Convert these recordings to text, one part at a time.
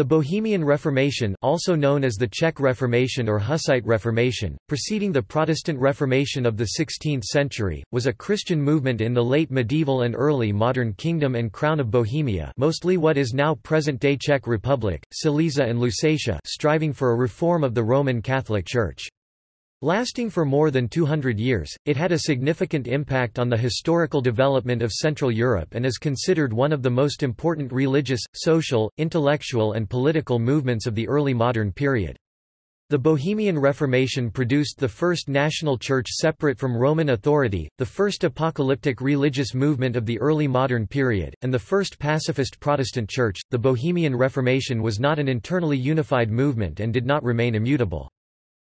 The Bohemian Reformation also known as the Czech Reformation or Hussite Reformation, preceding the Protestant Reformation of the 16th century, was a Christian movement in the late medieval and early modern Kingdom and Crown of Bohemia mostly what is now present-day Czech Republic, Silesia and Lusatia striving for a reform of the Roman Catholic Church. Lasting for more than 200 years, it had a significant impact on the historical development of Central Europe and is considered one of the most important religious, social, intellectual and political movements of the early modern period. The Bohemian Reformation produced the first national church separate from Roman authority, the first apocalyptic religious movement of the early modern period, and the first pacifist Protestant church. The Bohemian Reformation was not an internally unified movement and did not remain immutable.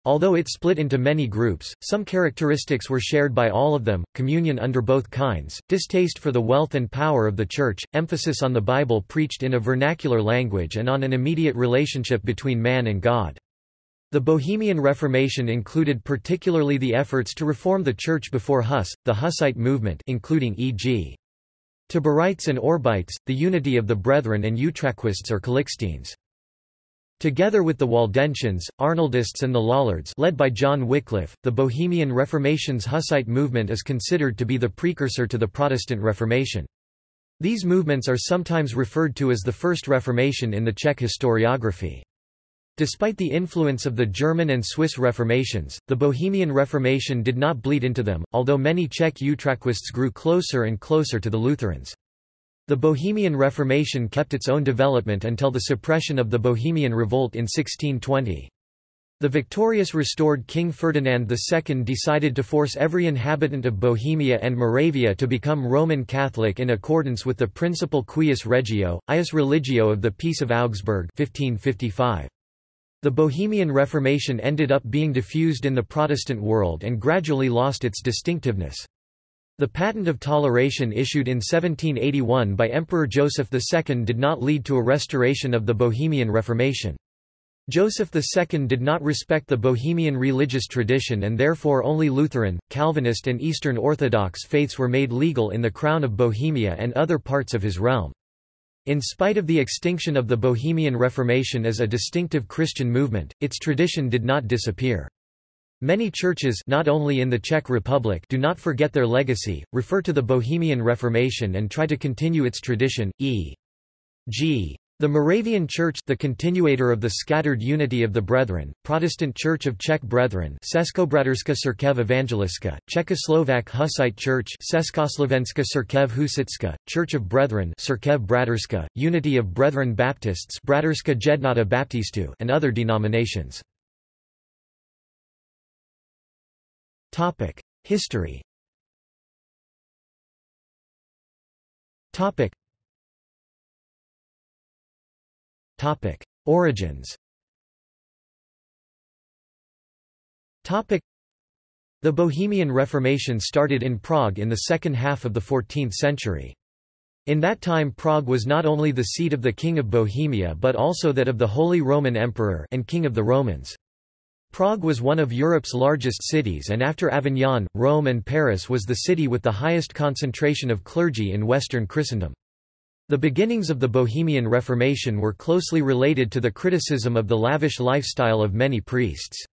Although it split into many groups, some characteristics were shared by all of them, communion under both kinds, distaste for the wealth and power of the Church, emphasis on the Bible preached in a vernacular language and on an immediate relationship between man and God. The Bohemian Reformation included particularly the efforts to reform the Church before Huss, the Hussite movement including e.g. Taborites and Orebites, the unity of the Brethren and Utraquists or Calixtines. Together with the Waldensians, Arnoldists and the Lollards led by John Wycliffe, the Bohemian Reformation's Hussite movement is considered to be the precursor to the Protestant Reformation. These movements are sometimes referred to as the First Reformation in the Czech historiography. Despite the influence of the German and Swiss Reformations, the Bohemian Reformation did not bleed into them, although many Czech Utraquists grew closer and closer to the Lutherans. The Bohemian Reformation kept its own development until the suppression of the Bohemian Revolt in 1620. The victorious restored King Ferdinand II decided to force every inhabitant of Bohemia and Moravia to become Roman Catholic in accordance with the Principle Cuius Regio, Ius Religio of the Peace of Augsburg 1555. The Bohemian Reformation ended up being diffused in the Protestant world and gradually lost its distinctiveness. The Patent of Toleration issued in 1781 by Emperor Joseph II did not lead to a restoration of the Bohemian Reformation. Joseph II did not respect the Bohemian religious tradition and therefore only Lutheran, Calvinist and Eastern Orthodox faiths were made legal in the Crown of Bohemia and other parts of his realm. In spite of the extinction of the Bohemian Reformation as a distinctive Christian movement, its tradition did not disappear. Many churches not only in the Czech Republic do not forget their legacy, refer to the Bohemian Reformation and try to continue its tradition, e.g. The Moravian Church the continuator of the scattered unity of the Brethren, Protestant Church of Czech Brethren Českobraterska Církev Evangelická, Czechoslovak Hussite Church Československá Církev Husitská, Church of Brethren Církev Braterska, Unity of Brethren Baptists Braterska Jednota Baptistu and other denominations. History Topic Origins Topic. The Bohemian Reformation started in Prague in the second half of the 14th century. In that time Prague was not only the seat of the King of Bohemia but also that of the Holy Roman Emperor and King of the Romans. Prague was one of Europe's largest cities and after Avignon, Rome and Paris was the city with the highest concentration of clergy in Western Christendom. The beginnings of the Bohemian Reformation were closely related to the criticism of the lavish lifestyle of many priests.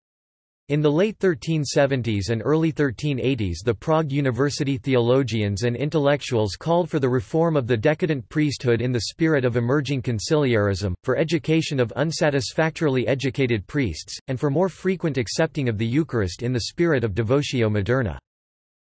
In the late 1370s and early 1380s the Prague University theologians and intellectuals called for the reform of the decadent priesthood in the spirit of emerging conciliarism, for education of unsatisfactorily educated priests, and for more frequent accepting of the Eucharist in the spirit of devotio moderna.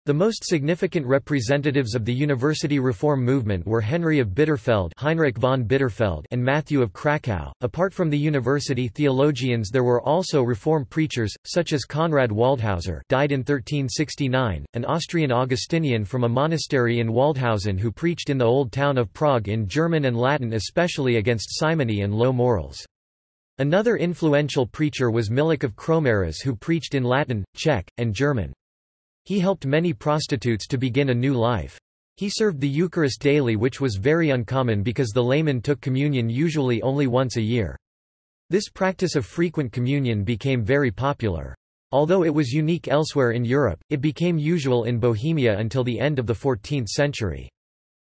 The most significant representatives of the university reform movement were Henry of Bitterfeld, Heinrich von Bitterfeld, and Matthew of Krakow. Apart from the university theologians, there were also reform preachers such as Conrad Waldhauser, died in 1369, an Austrian Augustinian from a monastery in Waldhausen who preached in the old town of Prague in German and Latin especially against simony and low morals. Another influential preacher was Milíč of Kroměříž who preached in Latin, Czech, and German. He helped many prostitutes to begin a new life. He served the Eucharist daily which was very uncommon because the layman took communion usually only once a year. This practice of frequent communion became very popular. Although it was unique elsewhere in Europe, it became usual in Bohemia until the end of the 14th century.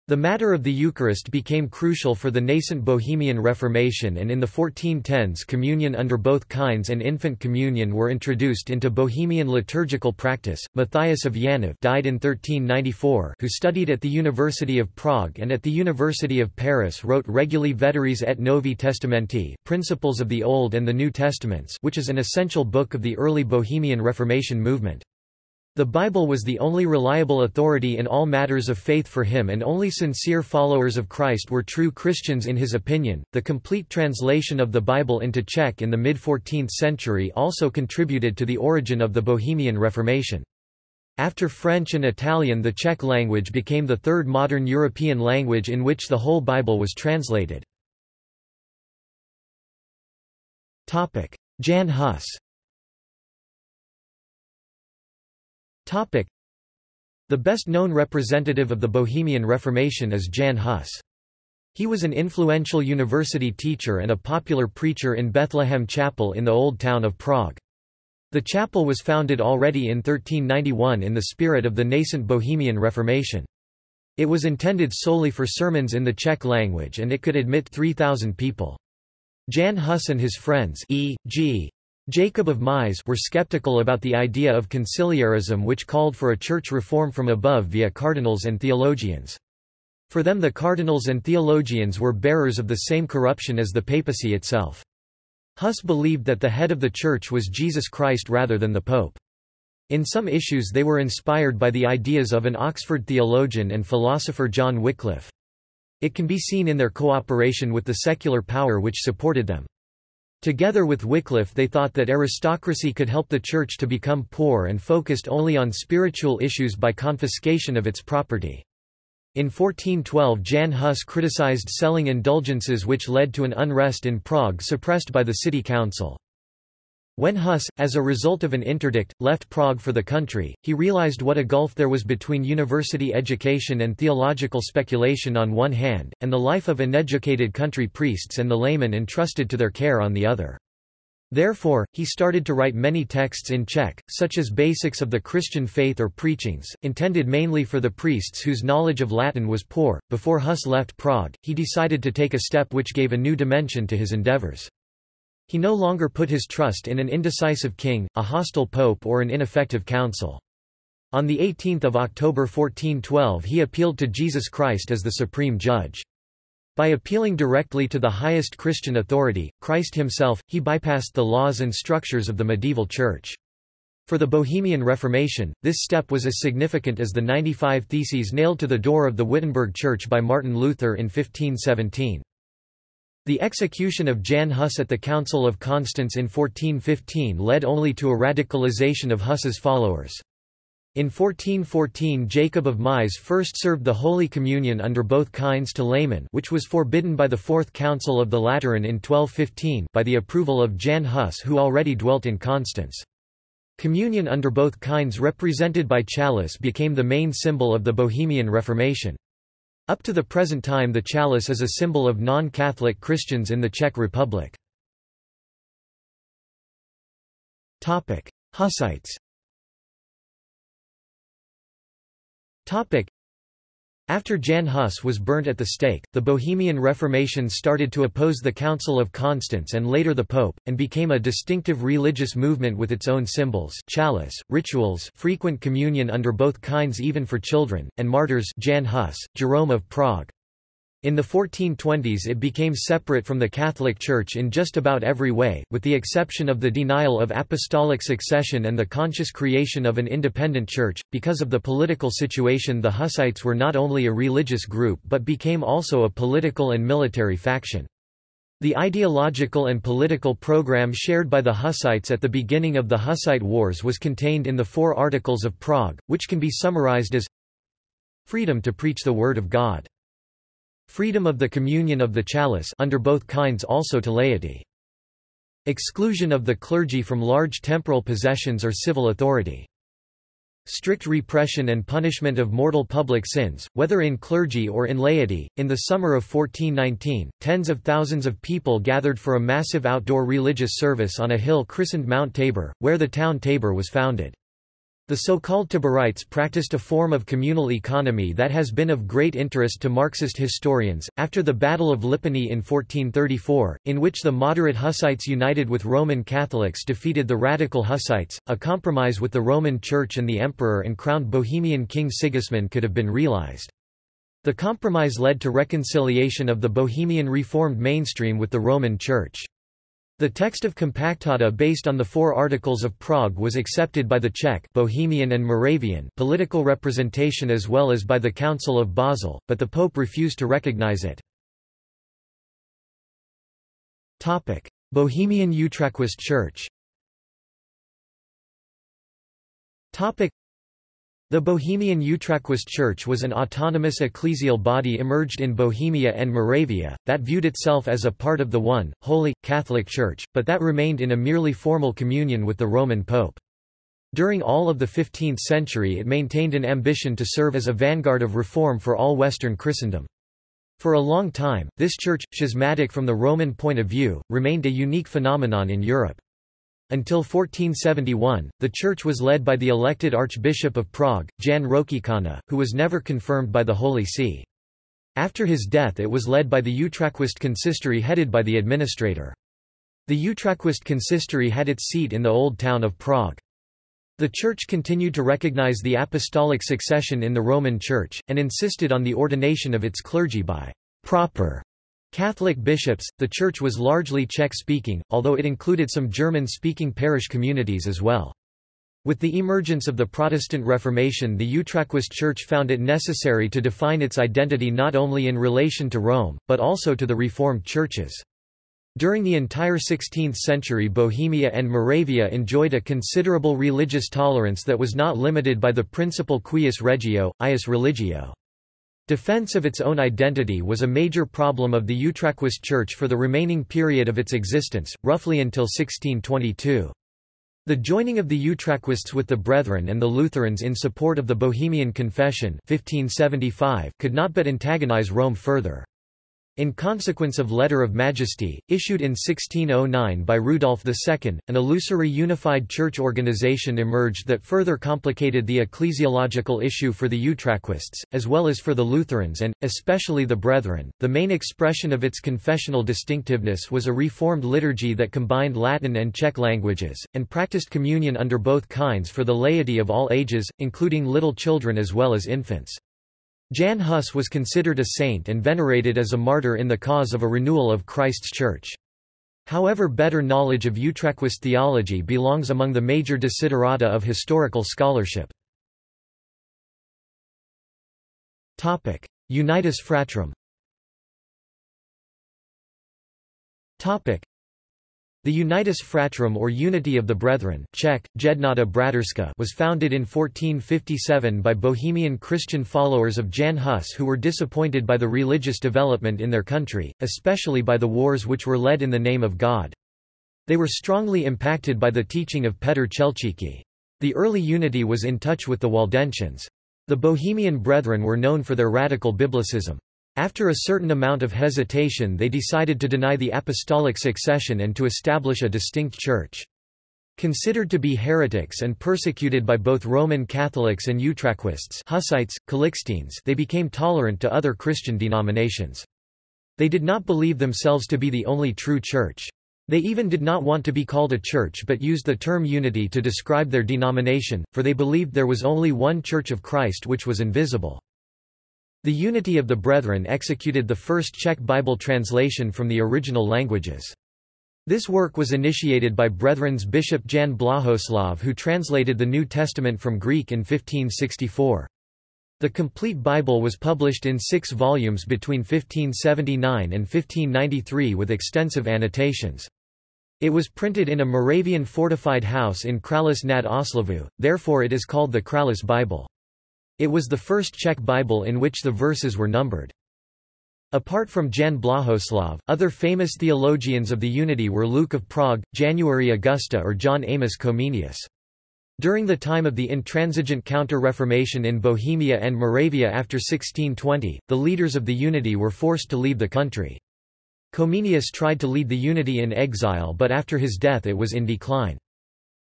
The matter of the Eucharist became crucial for the nascent Bohemian Reformation and in the 1410s communion under both kinds and infant communion were introduced into Bohemian liturgical practice. Matthias of Janov died in 1394 who studied at the University of Prague and at the University of Paris wrote Regulae Veteris et Novi Testamenti Principles of the Old and the New Testaments which is an essential book of the early Bohemian Reformation movement. The Bible was the only reliable authority in all matters of faith for him, and only sincere followers of Christ were true Christians in his opinion. The complete translation of the Bible into Czech in the mid 14th century also contributed to the origin of the Bohemian Reformation. After French and Italian, the Czech language became the third modern European language in which the whole Bible was translated. Jan Hus The best-known representative of the Bohemian Reformation is Jan Hus. He was an influential university teacher and a popular preacher in Bethlehem Chapel in the Old Town of Prague. The chapel was founded already in 1391 in the spirit of the nascent Bohemian Reformation. It was intended solely for sermons in the Czech language and it could admit 3,000 people. Jan Hus and his friends E.g. Jacob of Mies were skeptical about the idea of conciliarism which called for a church reform from above via cardinals and theologians. For them the cardinals and theologians were bearers of the same corruption as the papacy itself. Huss believed that the head of the church was Jesus Christ rather than the pope. In some issues they were inspired by the ideas of an Oxford theologian and philosopher John Wycliffe. It can be seen in their cooperation with the secular power which supported them. Together with Wycliffe they thought that aristocracy could help the Church to become poor and focused only on spiritual issues by confiscation of its property. In 1412 Jan Hus criticized selling indulgences which led to an unrest in Prague suppressed by the city council. When Huss, as a result of an interdict, left Prague for the country, he realized what a gulf there was between university education and theological speculation on one hand, and the life of uneducated country priests and the laymen entrusted to their care on the other. Therefore, he started to write many texts in Czech, such as Basics of the Christian Faith or Preachings, intended mainly for the priests whose knowledge of Latin was poor. Before Huss left Prague, he decided to take a step which gave a new dimension to his endeavors. He no longer put his trust in an indecisive king, a hostile pope or an ineffective council. On 18 October 1412 he appealed to Jesus Christ as the supreme judge. By appealing directly to the highest Christian authority, Christ himself, he bypassed the laws and structures of the medieval church. For the Bohemian Reformation, this step was as significant as the 95 Theses nailed to the door of the Wittenberg Church by Martin Luther in 1517. The execution of Jan Hus at the Council of Constance in 1415 led only to a radicalization of Hus's followers. In 1414 Jacob of Mies first served the Holy Communion under both kinds to laymen which was forbidden by the Fourth Council of the Lateran in 1215 by the approval of Jan Hus who already dwelt in Constance. Communion under both kinds represented by chalice became the main symbol of the Bohemian Reformation. Up to the present time the chalice is a symbol of non-Catholic Christians in the Czech Republic. Hussites after Jan Hus was burnt at the stake, the Bohemian Reformation started to oppose the Council of Constance and later the Pope, and became a distinctive religious movement with its own symbols chalice, rituals frequent communion under both kinds even for children, and martyrs Jan Hus, Jerome of Prague. In the 1420s it became separate from the Catholic Church in just about every way, with the exception of the denial of apostolic succession and the conscious creation of an independent church. Because of the political situation the Hussites were not only a religious group but became also a political and military faction. The ideological and political program shared by the Hussites at the beginning of the Hussite Wars was contained in the Four Articles of Prague, which can be summarized as Freedom to preach the Word of God Freedom of the communion of the chalice under both kinds also to laity. Exclusion of the clergy from large temporal possessions or civil authority. Strict repression and punishment of mortal public sins, whether in clergy or in laity. In the summer of 1419, tens of thousands of people gathered for a massive outdoor religious service on a hill christened Mount Tabor, where the town Tabor was founded. The so-called Taborites practiced a form of communal economy that has been of great interest to Marxist historians. After the Battle of Lipany in 1434, in which the moderate Hussites united with Roman Catholics defeated the radical Hussites, a compromise with the Roman Church and the Emperor and crowned Bohemian King Sigismund could have been realized. The compromise led to reconciliation of the Bohemian Reformed mainstream with the Roman Church. The text of Compactata based on the Four Articles of Prague was accepted by the Czech Bohemian and Moravian political representation as well as by the Council of Basel, but the Pope refused to recognize it. Bohemian Utraquist Church the Bohemian Utraquist Church was an autonomous ecclesial body emerged in Bohemia and Moravia, that viewed itself as a part of the one, holy, Catholic Church, but that remained in a merely formal communion with the Roman Pope. During all of the 15th century it maintained an ambition to serve as a vanguard of reform for all Western Christendom. For a long time, this church, schismatic from the Roman point of view, remained a unique phenomenon in Europe. Until 1471, the church was led by the elected Archbishop of Prague, Jan Rokycana, who was never confirmed by the Holy See. After his death it was led by the Utraquist consistory headed by the administrator. The Utraquist consistory had its seat in the old town of Prague. The Church continued to recognize the apostolic succession in the Roman Church, and insisted on the ordination of its clergy by proper Catholic bishops, the church was largely Czech-speaking, although it included some German-speaking parish communities as well. With the emergence of the Protestant Reformation the Utraquist Church found it necessary to define its identity not only in relation to Rome, but also to the Reformed churches. During the entire 16th century Bohemia and Moravia enjoyed a considerable religious tolerance that was not limited by the principle cuius regio, ius religio. Defense of its own identity was a major problem of the Utraquist Church for the remaining period of its existence, roughly until 1622. The joining of the Utraquists with the Brethren and the Lutherans in support of the Bohemian Confession 1575 could not but antagonize Rome further. In consequence of Letter of Majesty, issued in 1609 by Rudolf II, an illusory unified church organization emerged that further complicated the ecclesiological issue for the Utraquists, as well as for the Lutherans and, especially the Brethren. The main expression of its confessional distinctiveness was a reformed liturgy that combined Latin and Czech languages, and practiced communion under both kinds for the laity of all ages, including little children as well as infants. Jan Hus was considered a saint and venerated as a martyr in the cause of a renewal of Christ's Church. However better knowledge of Utraquist theology belongs among the major desiderata of historical scholarship. Unitas Fratrum the Unitas Fratrum or Unity of the Brethren Czech, Jednota Braterska was founded in 1457 by Bohemian Christian followers of Jan Hus who were disappointed by the religious development in their country, especially by the wars which were led in the name of God. They were strongly impacted by the teaching of Petr Chelčický. The early unity was in touch with the Waldensians. The Bohemian Brethren were known for their radical biblicism. After a certain amount of hesitation they decided to deny the apostolic succession and to establish a distinct church. Considered to be heretics and persecuted by both Roman Catholics and Utraquists Hussites, Calixtines they became tolerant to other Christian denominations. They did not believe themselves to be the only true church. They even did not want to be called a church but used the term unity to describe their denomination, for they believed there was only one Church of Christ which was invisible. The Unity of the Brethren executed the first Czech Bible translation from the original languages. This work was initiated by Brethren's Bishop Jan Blahoslav who translated the New Testament from Greek in 1564. The complete Bible was published in six volumes between 1579 and 1593 with extensive annotations. It was printed in a Moravian fortified house in Kralis nad Oslavu, therefore it is called the Kralis Bible. It was the first Czech Bible in which the verses were numbered. Apart from Jan Blahoslav, other famous theologians of the Unity were Luke of Prague, January Augusta or John Amos Comenius. During the time of the intransigent Counter-Reformation in Bohemia and Moravia after 1620, the leaders of the Unity were forced to leave the country. Comenius tried to lead the Unity in exile but after his death it was in decline.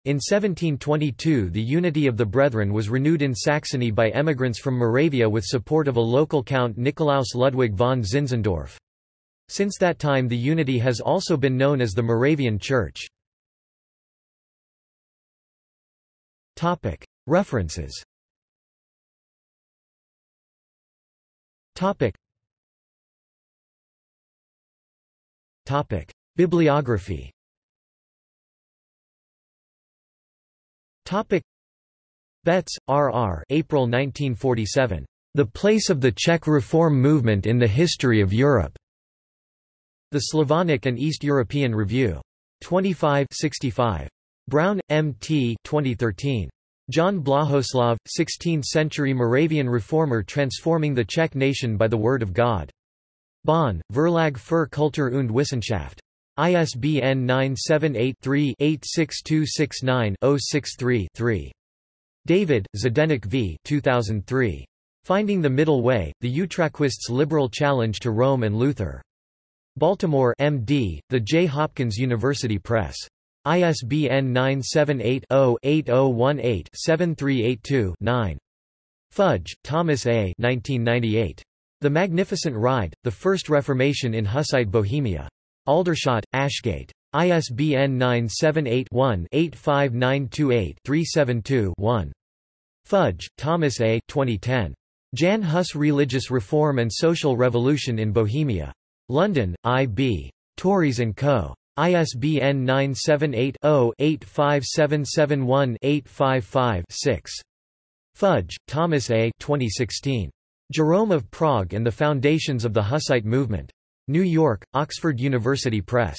In 1722 the unity of the Brethren was renewed in Saxony by emigrants from Moravia with support of a local count Nikolaus Ludwig von Zinzendorf. Since that time the unity has also been known as the Moravian Church. References. Bibliography Topic Betts, R. R. April 1947. The Place of the Czech Reform Movement in the History of Europe. The Slavonic and East European Review. 25 65. Brown, M. T. 2013. John Blahoslav, 16th-century Moravian reformer transforming the Czech nation by the Word of God. Bonn, Verlag für Kultur und Wissenschaft. ISBN 978-3-86269-063-3. David, Zdeněk v. 2003. Finding the Middle Way, The Utraquists' Liberal Challenge to Rome and Luther. Baltimore MD, The J. Hopkins University Press. ISBN 978-0-8018-7382-9. Fudge, Thomas A. 1998. The Magnificent Ride, The First Reformation in Hussite Bohemia. Aldershot, Ashgate. ISBN 978-1-85928-372-1. Fudge, Thomas A. 2010. Jan Hus Religious Reform and Social Revolution in Bohemia. London, I.B. Tauris & Co. ISBN 978-0-85771-855-6. Fudge, Thomas A. 2016. Jerome of Prague and the Foundations of the Hussite Movement. New York, Oxford University Press.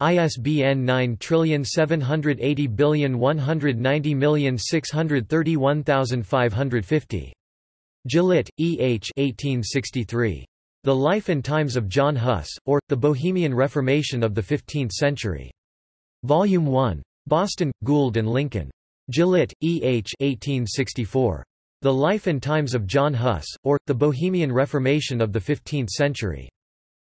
ISBN 9780190631550. Gillett, E. H. 1863. The Life and Times of John Huss, or, The Bohemian Reformation of the Fifteenth Century. Volume 1. Boston, Gould and Lincoln. Gillett, E. H. 1864. The Life and Times of John Huss, or, The Bohemian Reformation of the Fifteenth Century.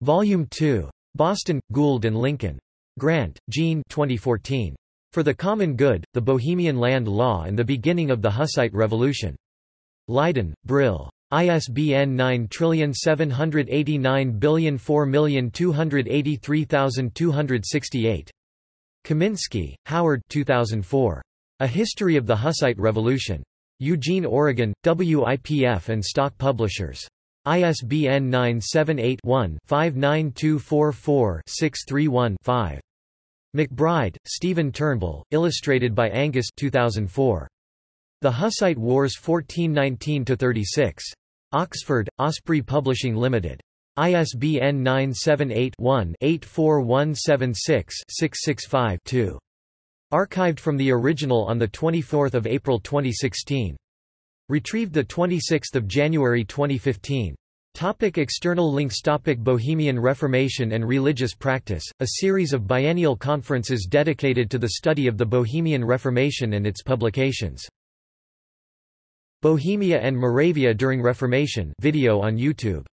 Volume 2. Boston, Gould and Lincoln. Grant, Jean 2014. For the Common Good, The Bohemian Land Law and the Beginning of the Hussite Revolution. Leiden, Brill. ISBN 97804283268. Kaminsky, Howard 2004. A History of the Hussite Revolution. Eugene, Oregon, WIPF and Stock Publishers. ISBN 978-1-59244-631-5. McBride, Stephen Turnbull, illustrated by Angus 2004. The Hussite Wars 1419–36. Oxford, Osprey Publishing Limited. ISBN 978-1-84176-665-2. Archived from the original on 24 April 2016. Retrieved 26 January 2015. Topic external links Topic Bohemian Reformation and Religious Practice, a series of biennial conferences dedicated to the study of the Bohemian Reformation and its publications. Bohemia and Moravia during Reformation video on YouTube